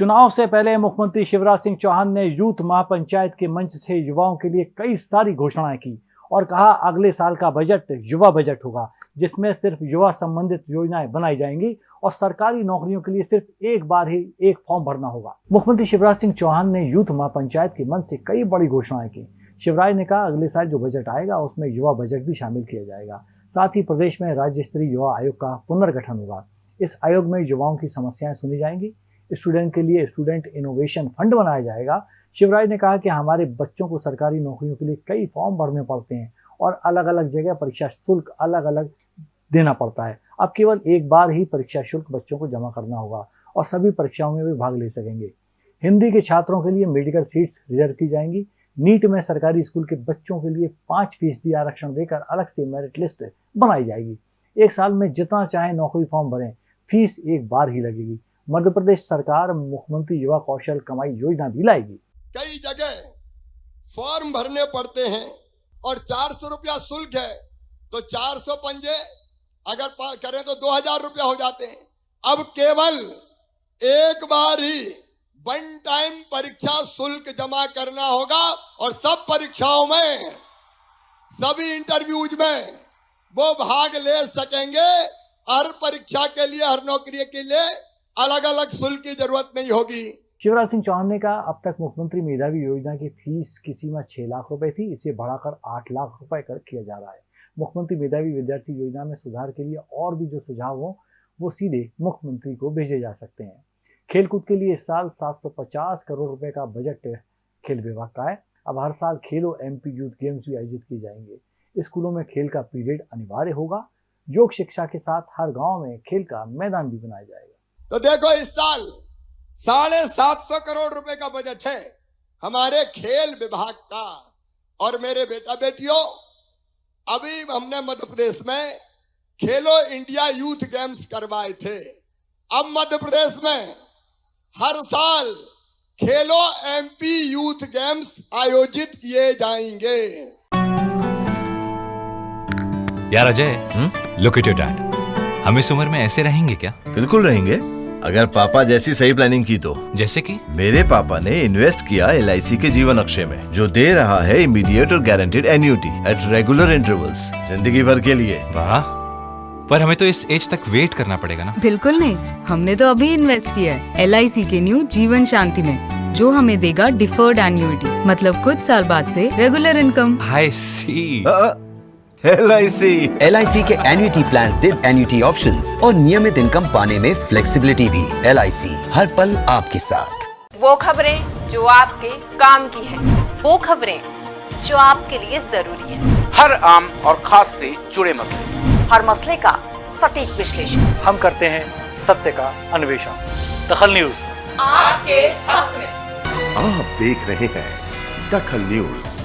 चुनाव से पहले मुख्यमंत्री शिवराज सिंह चौहान ने यूथ महापंचायत के मंच से युवाओं के लिए कई सारी घोषणाएँ की और कहा, अगले साल का बजट, युवा बजट होगा, जिसमें सिर्फ़ युवा संबंधित योजनाएँ बनाई जाएँगी और सरकारी नौकरियों के लिए सिर्फ़ एक बार ही एक फॉर्म भरना होगा। मुख्यमंत्री शिवराज सिंह चौहान ने यूथ महापंचायत के मंच से कई बड़ी घोषणाएँ की। शिवराज ने कहा, अगले साल जो बजट आएगा, उसमें युवा बजट भी शामिल किया जाएगा। साथ ही प्रदेश में राज्य स्तरीय युवा आयोग का पुनर्गठन होगा। इस आयोग में युवाओं की समस्याएँ सुनी जाएँगी। स्टूडेंट के लिए स्टूडेंट इनोवेशन फंड बनाया जाएगा। शिवराज ने कहा कि हमारे बच्चों को सरकारी नौकरियों के लिए कई फॉर्म भरने पड़ते हैं और अलग अलग जगह परीक्षा शुल्क अलग अलग देना पड़ता है। अब केवल एक बार ही परीक्षा शुल्क बच्चों को जमा करना होगा और सभी परीक्षाओं में भी भाग ले सकेंगे। हिंदी के छात्रों के लिए मेडिकल सीट्स रिज़र्व की जाएँगी। नीट में सरकारी स्कूल के बच्चों के लिए पाँच फ़ीसदी आरक्षण देकर अलग से मेरिट लिस्ट बनाई जाएगी। एक साल में जितना चाहे नौकरी फॉर्म भरें, फ़ीस एक बार ही लगेगी। मध्य प्रदेश सरकार मुख्यमंत्री युवा कौशल कमाई योजना भी लाएगी। कई जगह फॉर्म भरने पड़ते हैं और चार सौ रुपया शुल्क है तो चार सौ पंजे अगर करें तो दो हज़ार रुपया हो जाते हैं। अब केवल एक बार ही वन टाइम परीक्षा शुल्क जमा करना होगा और सब परीक्षाओं में, सभी इंटरव्यूज़ में वो भाग ले सकेंगे हर परीक्षा के लिए, हर नौकरी के लिए। अलग अलग शुल्क की ज़रूरत नहीं होगी। शिवराज सिंह चौहान ने कहा, अब तक मुख्यमंत्री मेधावी योजना की फ़ीस किसी में छह लाख रुपए थी, इसे बढ़ाकर आठ लाख रुपए कर किया जा रहा है। मुख्यमंत्री मेधावी विद्यार्थी योजना में सुधार के लिए और भी जो सुझाव हो, वो सीधे मुख्यमंत्री को भेजे जा सकते हैं। खेलकूद के लिए इस साल 750 करोड़ रुपए का बजट खेल विभाग का है। अब हर साल खेलो एमपी यूथ गेम्स भी आयोजित किए जाएँगे। स्कूलों में खेल का पीरियड अनिवार्य होगा। योग शिक्षा के साथ हर गाँव में खेल का मैदान भी बनाया जाएगा। तो देखो इस साल साढ़े सात सौ करोड़ रुपए का बजट है हमारे खेल विभाग का। और मेरे बेटा बेटियों अभी हमने मध्य प्रदेश में खेलो इंडिया यूथ गेम्स करवाए थे। अब मध्य प्रदेश में हर साल खेलो एमपी यूथ गेम्स आयोजित किए जाएँगे। यार Ajay look at your dad हम इस उम्र में ऐसे रहेंगे क्या? बिल्कुल रहेंगे। अगर पापा जैसी सही प्लानिंग की तो। जैसे कि? मेरे पापा ने इन्वेस्ट किया एलआईसी के जीवन अक्षय में जो दे रहा है इमीडिएट और guaranteed annuity at regular intervals ज़िंदगी भर के लिए। वाह। पर हमें तो इस एज तक वेट करना पड़ेगा ना। बिल्कुल नहीं। हमने तो अभी इन्वेस्ट किया है एल के न्यू जीवन शांति में जो हमें देगा डिफर्ड एन्यूटी मतलब कुछ साल बाद से regular income I C L I C L I C के एन्यूटी प्लान दे एन्यूटी ऑप्शन और नियमित इनकम पाने में फ्लेक्सीबिलिटी भी। एल आई सी हर पल आपके साथ। वो खबरें जो आपके काम की है। वो खबरें जो आपके लिए ज़रूरी है। हर आम और खास से जुड़े मसले। हर मसले का सटीक विश्लेषण। हम करते हैं सत्य का अन्वेषण। दखल न्यूज़। आपके हक में। आप देख रहे हैं दखल न्यूज़।